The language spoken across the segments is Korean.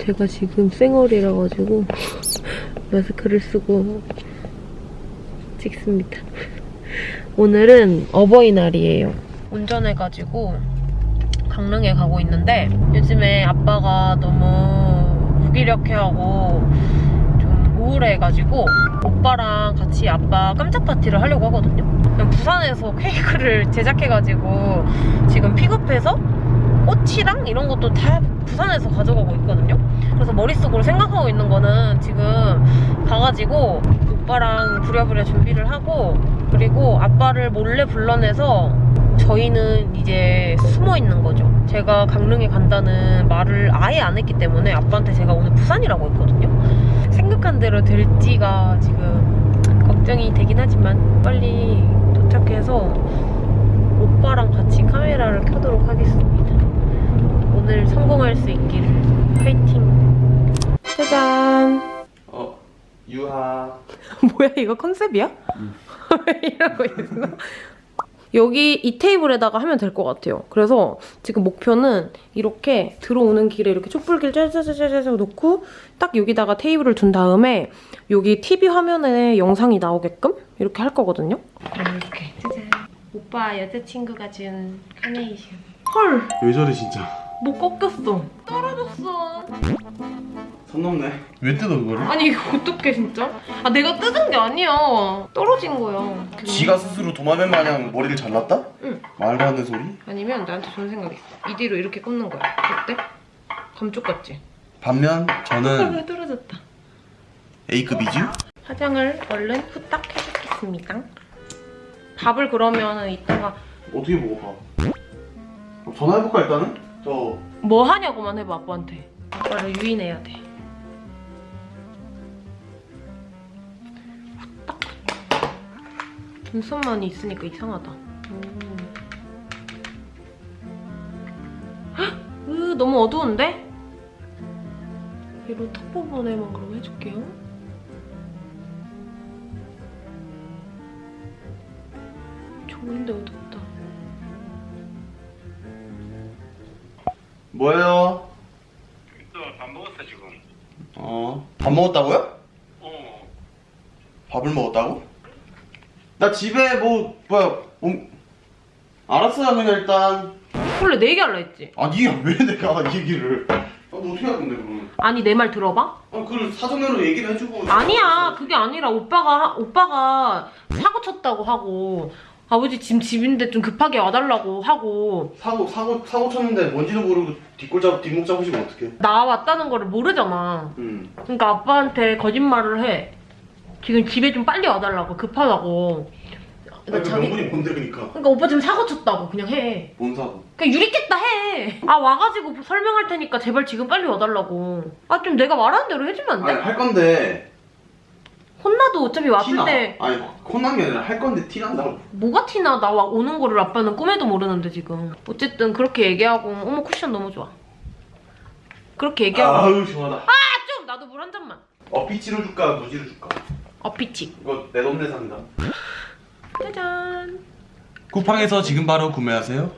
제가 지금 쌩얼이라 가지고 마스크를 쓰고 찍습니다. 오늘은 어버이날이에요. 운전해가지고 강릉에 가고 있는데 요즘에 아빠가 너무 무기력해하고 좀 우울해가지고 오빠랑 같이 아빠 깜짝 파티를 하려고 하거든요. 부산에서 케이크를 제작해가지고 지금 픽업해서 꽃이랑 이런 것도 다 부산에서 가져가고 있거든요. 그래서 머릿속으로 생각하고 있는 거는 지금 가가지고 오빠랑 부랴부랴 준비를 하고 그리고 아빠를 몰래 불러내서 저희는 이제 숨어 있는 거죠. 제가 강릉에 간다는 말을 아예 안 했기 때문에 아빠한테 제가 오늘 부산이라고 했거든요. 생각한 대로 될지가 지금 걱정이 되긴 하지만 빨리 도착해서 오빠랑 같이 카메라를 켜도록 하겠습니다. 오늘 성공할 수 있기를 파이팅! 짜잔! 어, 유하. 뭐야 이거 컨셉이야? 왜 이러고 있어? 여기 이 테이블에다가 하면 될 것 같아요. 그래서 지금 목표는 이렇게 들어오는 길에 이렇게 촛불길 짜자자자자 놓고 딱 여기다가 테이블을 둔 다음에 여기 TV 화면에 영상이 나오게끔 이렇게 할 거거든요. 이렇게 짜잔. 오빠 여자친구가 준 카네이션. 헐, 왜 저래 진짜? 목 꺾였어. 떨어졌어. 선 넘네. 왜 뜯어 그거를? 아니 이거 어떡해 진짜? 아 내가 뜯은 게 아니야. 떨어진 거야. 지가 스스로 도마뱀 마냥 머리를 잘랐다? 응. 말도 안 되는 소리? 아니면 나한테 좋은 생각 있어. 이대로 이렇게 꽂는 거야. 어때? 감쪽 같지? 반면 저는 왜 떨어졌다. A급이지? 화장을 얼른 후딱 해주겠습니다. 밥을 그러면 이따가 어떻게 먹어 전화해볼까 일단은? 저 뭐 하냐고만 해봐 아빠한테. 아빠를 유인해야 돼. 눈썹만이 있으니까 이상하다. 음. 헉! 으, 너무 어두운데? 얘로 턱 부분에만 그럼 해줄게요. 좋은데 어둡다. 뭐예요? 밥 먹었어 지금. 어. 밥 먹었다고요? 어. 밥을 먹었다고? 나 집에 뭐 뭐야 음, 알았어요 그냥 일단 원래 내 얘기할라 했지? 아니 왜 내가 이 얘기를 아, 뭐 어떻게 그러면 아니 내 말 들어봐? 아 그걸 사전으로 얘기를 해주고 아니야 그게 아니라 오빠가 오빠가 사고 쳤다고 하고 아버지 지금 집인데 좀 급하게 와달라고 하고. 사고 사고 사고 쳤는데 뭔지도 모르고 뒷골 잡 뒷목 잡으시면 어떡해? 나 왔다는 거를 모르잖아. 음. 그러니까 아빠한테 거짓말을 해. 지금 집에 좀 빨리 와달라고 급하다고. 아니, 그러니까 그 자기 명분이 뭔데 그니까? 그러니까 오빠 지금 사고 쳤다고 그냥 해. 뭔 사고? 그냥 유리겠다 해. 아 와가지고 설명할 테니까 제발 지금 빨리 와달라고. 아 좀 내가 말하는 대로 해주면 안 돼? 아니 할 건데 혼나도 어차피 왔을 티나 때 아니 혼난 게 아니라 할 건데 티 난다고 뭐가 티나 나 와- 오는 거를 아빠는 꿈에도 모르는데 지금. 어쨌든 그렇게 얘기하고 어머 쿠션 너무 좋아. 그렇게 얘기하고 아우 시원하다 좀 나도 물 한 잔만. 어피치로 줄까 무지로 줄까 어피치. 이거 내돈 내산다 짜잔. 쿠팡에서 지금 바로 구매하세요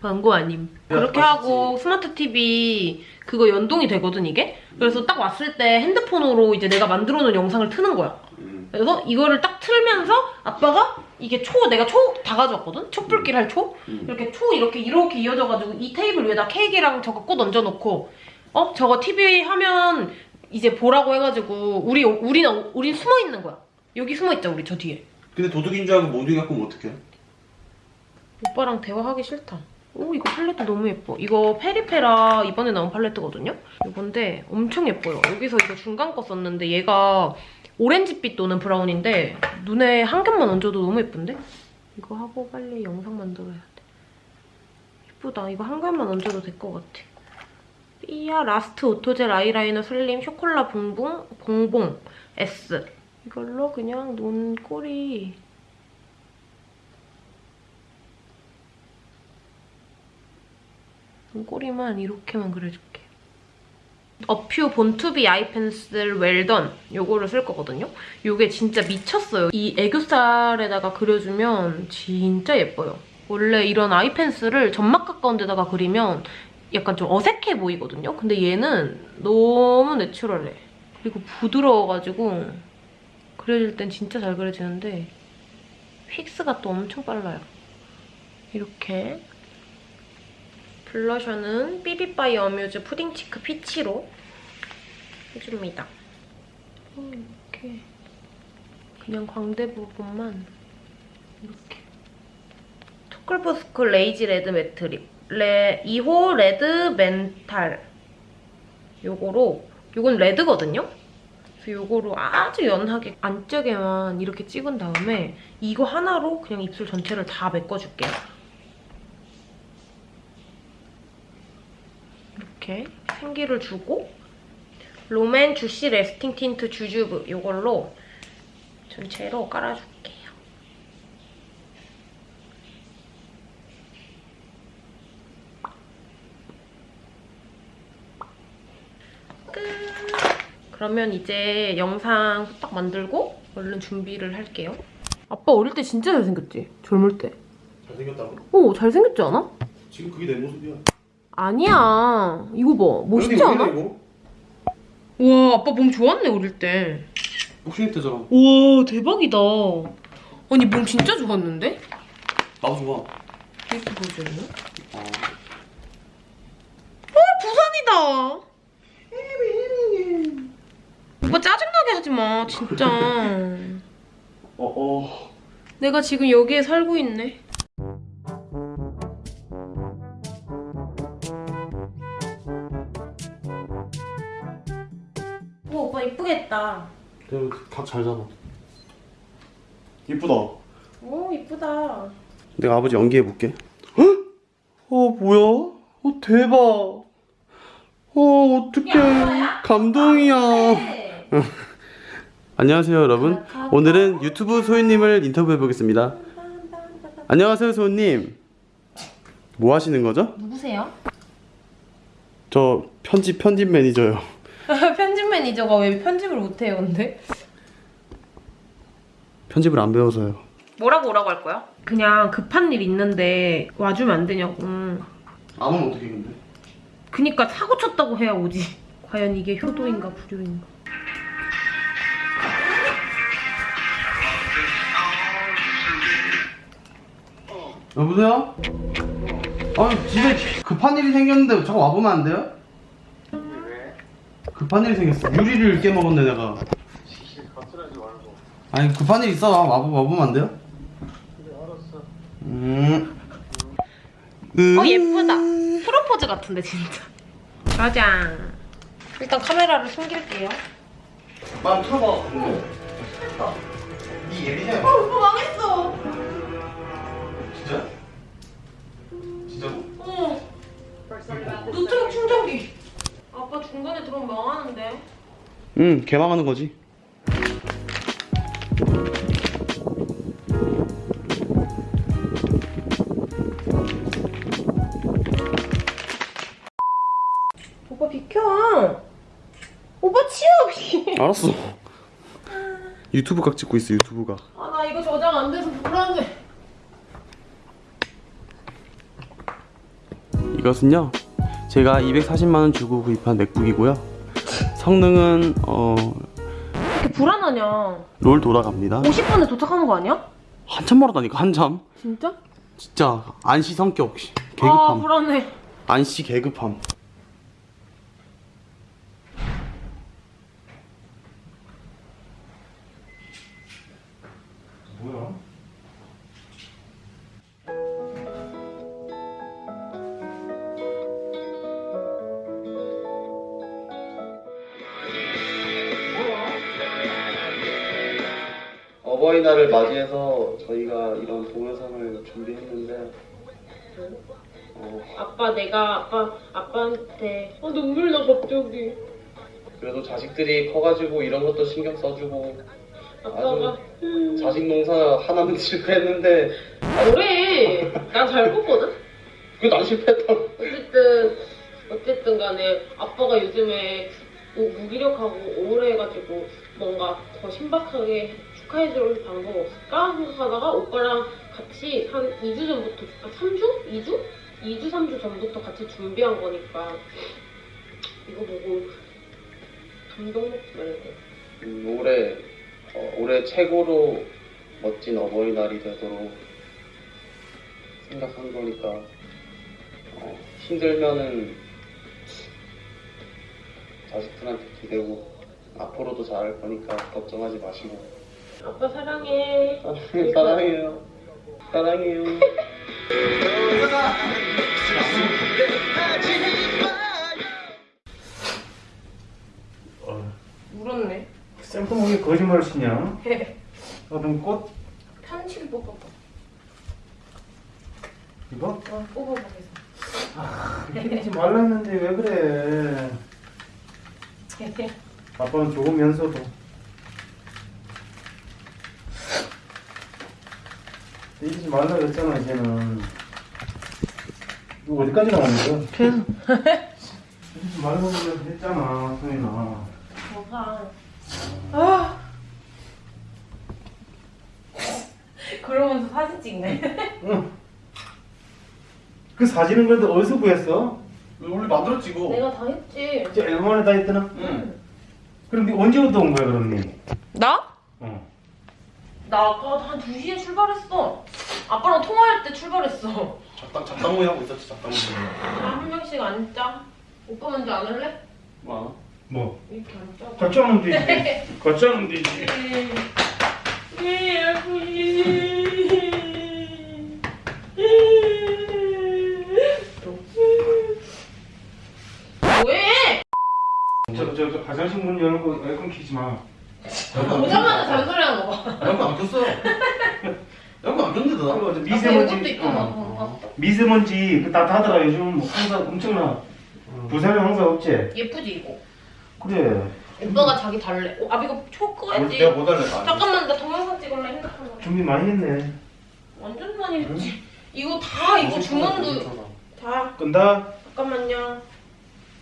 광고 아님. 야, 그렇게. 하고 스마트 TV 그거 연동이 되거든 이게. 그래서 딱 왔을 때 핸드폰으로 이제 내가 만들어 놓은 영상을 트는 거야. 음. 그래서 이거를 딱 틀면서 아빠가 이게 초 내가 초 다 가져왔거든 촛불길 할초 음. 이렇게 초 이렇게 이렇게 이어져가지고 이 테이블 위에다 케이크랑 저거 꽃 얹어놓고 어 저거 TV 화면 이제 보라고 해가지고 우리 우리는 우린 숨어 있는 거야 여기 숨어 있자 우리 저 뒤에 근데 도둑인 줄 알고 몽둥이 갖고 오면 어떡해 오빠랑 대화하기 싫다 오 이거 팔레트 너무 예뻐. 이거 페리페라 이번에 나온 팔레트거든요? 이건데 엄청 예뻐요. 여기서 이거 중간 거 썼는데 얘가 오렌지빛 도는 브라운인데 눈에 한 겹만 얹어도 너무 예쁜데? 이거 하고 빨리 영상 만들어야 돼. 예쁘다. 이거 한 겹만 얹어도 될 것 같아. 삐아 라스트 오토젤 아이라이너 슬림 쇼콜라 봉봉 봉봉 S. 이걸로 그냥 눈 꼬리 꼬리만 이렇게만 그려줄게. 어퓨 본투비 아이 펜슬 웰던 요거를 쓸 거거든요. 요게 진짜 미쳤어요. 이 애교살에다가 그려주면 진짜 예뻐요. 원래 이런 아이 펜슬을 점막 가까운 데다가 그리면 약간 좀 어색해 보이거든요. 근데 얘는 너무 natural해. 그리고 부드러워가지고 그려질 땐 진짜 잘 그려지는데 fix가 또 엄청 빨라요. 이렇게 블러셔는 삐비바이 어뮤즈 푸딩치크 피치로 해줍니다. 어, 이렇게 그냥 광대 부분만 이렇게 초콜버스크 레이지 레드 매트 립 레 2호 레드 멘탈 요거로 요건 레드거든요? 그래서 요거로 아주 연하게 안쪽에만 이렇게 찍은 다음에 이거 하나로 그냥 입술 전체를 다 메꿔줄게요. 이렇게 생기를 주고 롬앤 주시 레스팅 틴트 주주브 요걸로 전체로 깔아줄게요. 끝! 그러면 이제 영상 후딱 만들고 얼른 준비를 할게요. 아빠 어릴 때 진짜 잘생겼지? 젊을 때. 잘생겼다고? 오, 잘생겼지 않아? 지금 그게 내 모습이야. 아니야. 이거 봐. 멋있지 않아? 와, 아빠 몸 좋았네, 어릴 때. 복싱 때잖아. 와, 대박이다. 아니, 몸 진짜 좋았는데? 나도 좋아. 이렇게 보여주네. 어. 부산이다. 오빠 짜증나게 하지 마, 진짜. 어, 어. 내가 지금 여기에 살고 있네. 오, 오빠 이쁘겠다. 각잘 잡아. 이쁘다. 오, 이쁘다. 내가 아버지 연기해 볼게. 어 뭐야? 어 대박. 어 어떡해. 감동이야. 안녕하세요 여러분. 오늘은 유튜브 소희님을 인터뷰해 보겠습니다. 안녕하세요 소희님. 뭐 하시는 거죠? 누구세요? 저 편집 편집 매니저요. 편집 매니저가 왜 편집을 못해요, 근데? 편집을 안 배워서요. 뭐라고 오라고 할 거야? 그냥 급한 일 있는데 와주면 안 되냐고. 안 오면 어떻게 근데? 그니까 사고 쳤다고 해야 오지. 과연 이게 효도인가 불효인가. 여보세요? 아니 집에 급한 일이 생겼는데 자꾸 와보면 안 돼요? 급한 일이 생겼어 유리를 깨먹었네 내가 거칠하지 말고. 아니 급한 일 있어 와, 와보면 안 돼요? 그래, 알았어. 음. 어 예쁘다. 프로포즈 같은데 진짜. 짜잔. 일단 카메라를 숨길게요. 만 틀어봐 이 예비냐? 어, 오빠 망했어. 중간에 들어오면 망하는데. 응 개망하는 거지 오빠 비켜. 오빠 치워. 알았어 유튜브 각 찍고 있어 유튜브가 아 나 이거 저장 안 돼서 불안해. 이것은요 제가 240만원 주고 구입한 맥북이고요 성능은 어, 이렇게 불안하냐? 롤 돌아갑니다 50분에 도착하는 거 아니야? 한참 멀었다니까 한참 진짜? 진짜 안시 성격 아 개급함 불안해. 안시 개급함 어버이날을 맞이해서 저희가 이런 동영상을 준비했는데 어, 아빠 내가 아빠 아빠한테 아 눈물 나 갑자기. 그래도 자식들이 커가지고 이런 것도 신경 써주고 아빠가 음, 자식 농사 하나는 실패했는데 뭐래? 난잘 컸거든. 그게 난 실패했다 어쨌든 어쨌든 간에 아빠가 요즘에 무- 무기력하고 우울해가지고 뭔가 더 신박하게 축하해줄 방법 없을까 생각하다가 오빠랑 같이 한 2주 전부터 아 3주? 2주? 2주, 3주 전부터 같이 준비한 거니까 이거 보고 감동 먹지 말고 음, 올해 어, 올해 최고로 멋진 어버이날이 되도록 생각한 거니까 어, 힘들면은 자식들한테 기대고 앞으로도 잘할 거니까 걱정하지 마시고 아빠 사랑해. 사랑해요. 사랑해요. 울었네. 쌤통하게 거짓말 치냐? 어떤 꽃? 편지를 뽑아봐. 이거? 어, 뽑아보겠어 이러지 말라 했는데 왜 그래? 아빠는 죽으면서도 이러지 말라 그랬잖아 이제는 이거 어디까지 나오는 거야? 계속 이러지 말라고 했잖아 소연아 뭐가 아 그러면서 사진 찍네 응. 그 사진은 그래도 어디서 구했어? 원래 만들었지 이거 내가 다 했지 진짜 앨범에 다 있더나? 응 그럼 네 언제부터 온 거야 그럼 니? 나? 어. 나 아까 한 2시에 출발했어 아빠랑 통화할 때 출발했어 잡당 잡당모이 하고 있었지 잡당모이 아, 한 명씩 앉자 오빠 먼저 안 할래? 뭐 뭐? 이렇게 앉자 같이 하면 되지 같이 하면 되지 뭐해? 저, 저, 저 화장실 문 여는 거 에어컨 키지 마. 오자마자 잔소리 하는 거 봐. 양거 안 꼈어 양거 안 꼈는데 나 그리고 미세먼지, 있구나. 어. 어. 미세먼지 그 따뜻하더라 요즘 항상 엄청나. 부산에 항상 없지. 예쁘지 이거? 그래. 오빠가 자기 달래. 어, 아 이거 초 끄야지. 내가 못 할래 나 잠깐만 나 동영상 찍을래 핸드폰으로. 준비 많이 했네. 완전 많이 했지. 이거 다 이거 주문도 다. 끈다. 잠깐만요.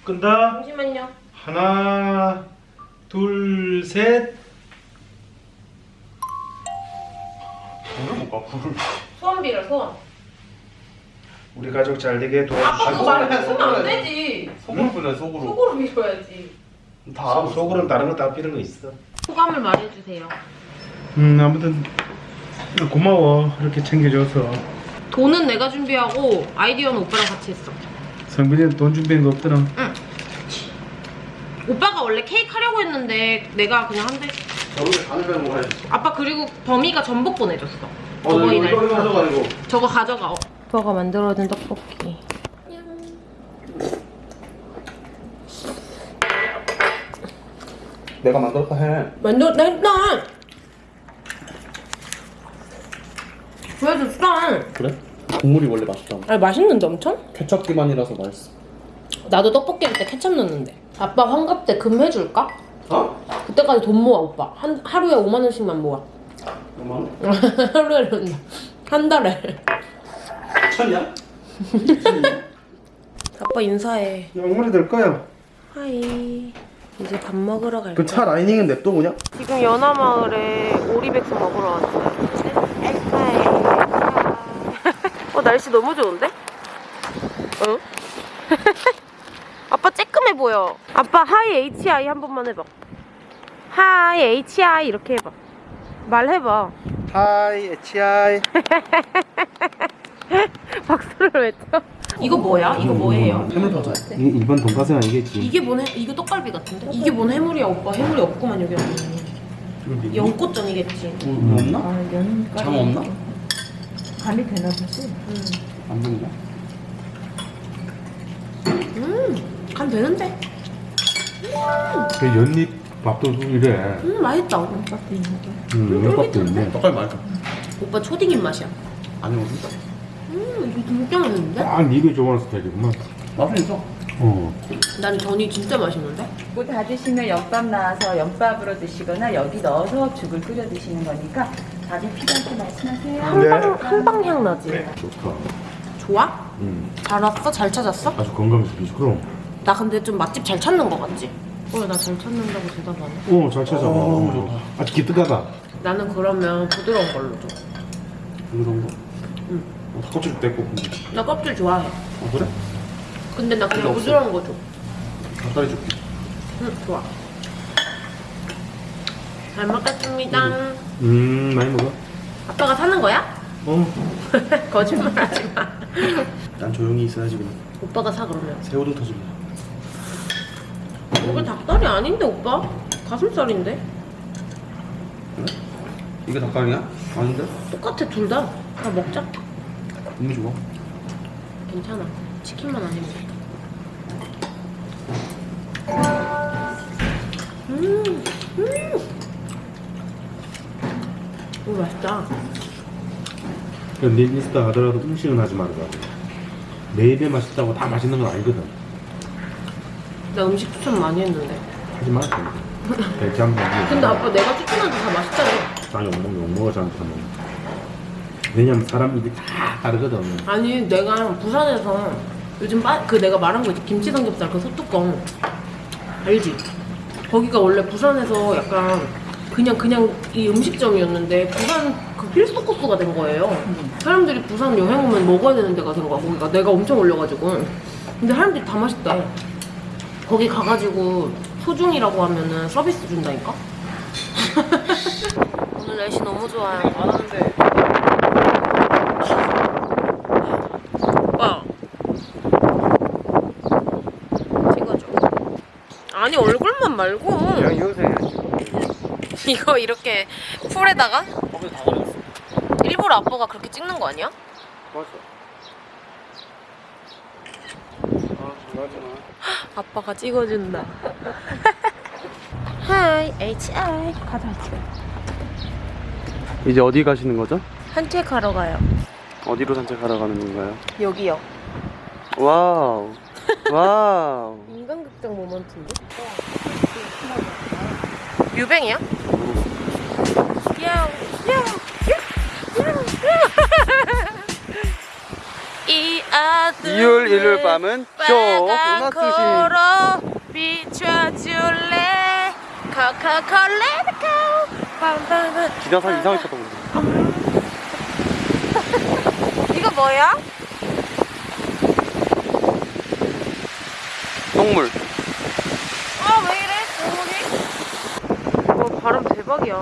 끈다. 잠시만요. 하나, 둘, 셋. 불을 못 가, 불을. 소원비를 소원. 우리 가족 잘 되게 아빠 도와주시고. 그거 말해 쓰면 안 되지. 속으로 불래, 속으로. 속으로 밀어야지. 다 알아. 속으로는 다른 거다 필요한 거 있어. 소감을 말해주세요. 음 아무튼 고마워 이렇게 챙겨줘서. 돈은 내가 준비하고 아이디어는 오빠랑 같이 했어. 성빈이는 돈 준비한 거 없더라. 오빠가 원래 케이크 하려고 했는데 내가 그냥 한대. 저번에 간을 빼는 거 해야지. 아빠 그리고 범이가 전복 보내줬어. 어, 너 이거, 이거 가져가, 이거. 저거 가져가. 오빠가 만들어준 떡볶이. 내가 만들었다 해. 만들 나 했다. 보여줬어. 그래? 국물이 원래 맛있잖아. 아니 맛있는데 엄청? 케첩 기반이라서 맛있어. 나도 떡볶이 할 때 케첩 넣는데. 아빠 환갑 때 금 해줄까? 어? 그때까지 돈 모아 오빠. 한 하루에 5만 원씩만 모아. 얼마나? 하루에 는- 한 달에. 천이야? 아빠 인사해. 양말이 될 거야. 하이. 이제 밥 먹으러 갈그차 라이닝은 냅둬 그냥? 지금 연화마을에 오리백숙 먹으러 왔어요. 어 날씨 너무 좋은데? 응? 아빠 쬐끔해 보여. 아빠 하이 HI 한 번만 해봐. 하이 HI 이렇게 해봐. 말해봐. 하이, HI. 박수를 외쳐. 이거 뭐야? 이거 뭐예요? 해물 과자. 이, 이번 돈가스 아니겠지? 이게 뭔 해? 이거 떡갈비 같은데? 이게 뭔 해물이야 오빠? 해물이 없구만 여기 안에. 연꽃전이겠지. 뭐 없나? 장 없나? 간이 되나 보지? 안 되는가? 음, 간 되는데? 그 연잎 밥도 이래. 음, 맛있다. 음, 연밥도 있네. 떡갈비 맛있다. 오빠 초딩 입맛이야. 아니, 무슨? 음, 이거 진짜 맛있는데? 딱 니가 좋아하는 스타일이구만. 맛은 있어. 어. 난 전이 진짜 맛있는데? 뭐다 드시면 연밥 나와서 연밥으로 드시거나 여기 넣어서 죽을 끓여 드시는 거니까 밥이 필요할 때 말씀하세요. 한방 한방 향 나지? 좋다. 좋아? 음. 잘 왔어? 잘 찾았어? 아주 건강해서. 그럼. 나 근데 좀 맛집 잘 찾는 거 같지? 어, 나 잘 찾는다고 대답하네. 어, 잘 찾아봐. 어, 좋다. 아주 기특하다. 나는 그러면 부드러운 걸로 줘. 이런 거? 응. 닭껍질 뺏고 근데. 나 껍질 좋아해. 아 그래? 근데 나 그냥. 부드러운 거 줘. 닭다리 줄게. 응, 좋아. 잘 먹겠습니다. 음 많이 먹어. 아빠가 사는 거야? 어. 거짓말 하지 마. 난 조용히 있어야지 그냥. 오빠가 사 그러면. 새우등 터질래. 이거 닭다리 아닌데 오빠? 가슴살인데? 이게 닭다리야? 아닌데? 똑같아 둘 다. 다 먹자. 너무 좋아. 괜찮아. 치킨만 아니면 돼. 음, 음. 오 맛있다. 내 인스타 가더라도 음식은 하지. 내 입에 맛있다고 다 맛있는 건 아니거든. 나 음식 추천 많이 했는데. 하지 마. 배치 한번 근데 아빠 내가 추천한 게다 맛있잖아. 나 욕먹 욕먹어 잘못하면. 왜냐면 사람 입이 다 다르거든. 아니 내가 부산에서 요즘 빠, 그 내가 말한 거 있지 김치 삼겹살 그 소뚜껑 알지? 거기가 원래 부산에서 약간 그냥 그냥 이 음식점이었는데 부산 그 필수 코스가 된 거예요. 사람들이 부산 여행 오면 먹어야 되는 데가 된 거야. 거기가 내가 엄청 올려가지고 근데 사람들이 다 맛있대. 거기 가가지고 소중이라고 하면은 서비스 준다니까. 오늘 날씨 너무 좋아요. 오빠 찍어줘 아니 얼굴만 말고 여기서 이거 이렇게 풀에다가 거기 다 걸렸어. 일부러 아빠가 그렇게 찍는 거 아니야? 맞아. 아, 좋아하지 마. 아빠가 찍어준다 하이 HI 가자 이제 어디 가시는 거죠? 산책하러 가요 어디로 산책하러 가는 건가요? 여기요 와우. 와우. 인간극장 모먼트인데? 유뱅이야? 야우 야우 2월 1일 밤은 쇼 음악 빨간 수신. 코로 비춰줄래 빰빰빰 기자사 이상하게 쳤던 이거 뭐야? 똥물. 아왜 이래 고물이? 와 바람 대박이야